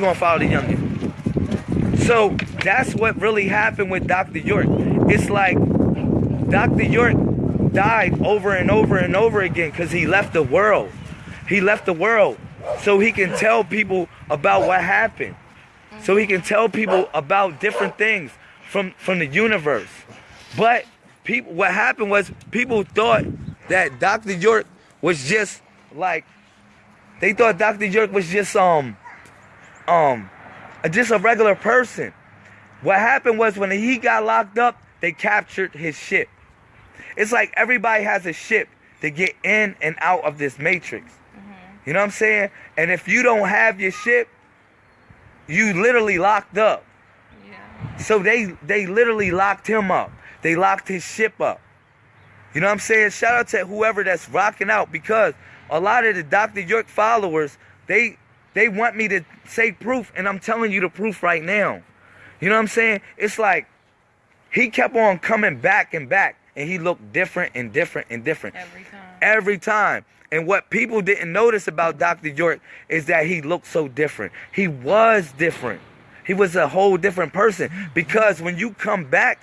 gonna follow the youngin. So that's what really happened with Dr. York. It's like Dr. York died over and over and over again because he left the world. He left the world so he can tell people about what happened. So he can tell people about different things from from the universe. But people what happened was people thought that Dr. York was just like they thought Dr. York was just um um just a regular person. What happened was when he got locked up, they captured his ship. It's like everybody has a ship to get in and out of this matrix. You know what I'm saying? And if you don't have your ship, you literally locked up. Yeah. So they they literally locked him up. They locked his ship up. You know what I'm saying? Shout out to whoever that's rocking out because a lot of the Dr. York followers, they they want me to say proof, and I'm telling you the proof right now. You know what I'm saying? It's like he kept on coming back and back, and he looked different and different and different Every time. every time. And what people didn't notice about Dr. York is that he looked so different. He was different. He was a whole different person because when you come back